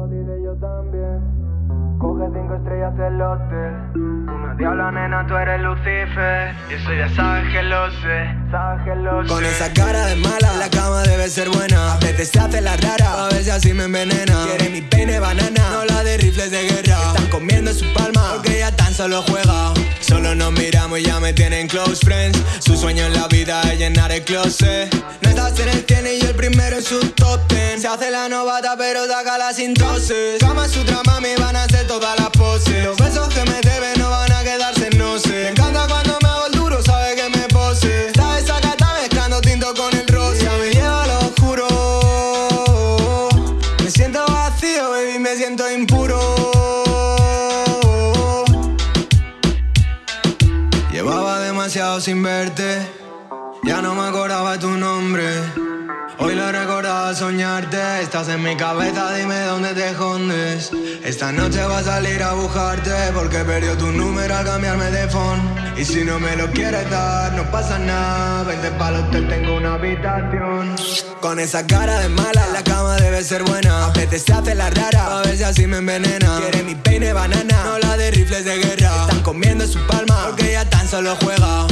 jodida yo también. Coge cinco estrellas el hotel. Una diabla nena, tú eres Lucifer. Y eso ya sabes que lo sé, sabes que lo sé. Con esa cara de mala, la cama debe ser buena. A veces se hace la rara, a ver si así me envenena. Quiere mi peine banana, no la de rifles de guerra. Están comiendo su palma, porque ella tan solo juega. Solo nos miramos y ya me tienen close friends. Su sueño en la vida es llenar el closet. No pero la sin toses. Cama su trama, me van a hacer todas las poses. Los besos que me deben no van a quedarse, no sé. Me encanta cuando me hago el duro, sabe que me pose. Está mezclando tinto con el rosa. Ya me lleva a lo oscuro. Me siento vacío, baby, me siento impuro. Llevaba demasiado sin verte. Ya no me acordaba tu nombre. Hoy lo al soñarte. Estás en mi cabeza, dime dónde te escondes. Esta noche voy a salir a buscarte. Porque perdió tu número al cambiarme de phone. Y si no me lo quieres dar, no pasa nada. Vente para el hotel, tengo una habitación. Con esa cara de mala, la cama debe ser buena. A veces se hace la rara, a si así me envenena. Quiere mi peine banana, no la de rifles de guerra. Están comiendo su palma, porque ella tan solo juega.